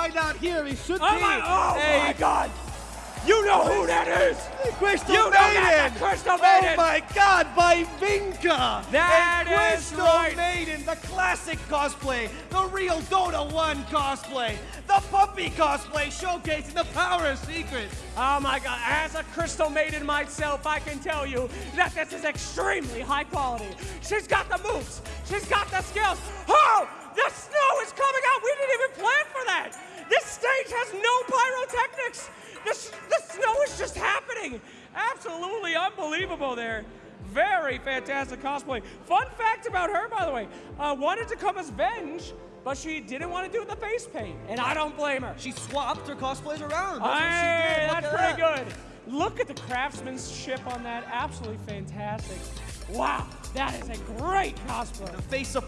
why not here? He should Oh be. my, oh Hey, my God! You know who that is! Crystal You know that, Maiden! the Crystal Oh my god, by Vinka! That and is Crystal right. Maiden, the classic cosplay, the real Dota 1 cosplay, the Puppey cosplay showcasing the power of secrets. Oh my God! As a Crystal Maiden myself, I can tell you that this is extremely high quality. She's got the moves. She's got the skills. Oh, the snow is coming pyrotechnics. The, the snow is just happening. Absolutely unbelievable there. Very fantastic cosplay. Fun fact about her, by the way, uh, wanted to come as Venge, but she didn't want to do the face paint, and I don't blame her. She swapped her cosplays around. That's what she did. That's pretty that. good. Look at the craftsmanship on that. Absolutely fantastic. Wow, that is a great cosplay. The face of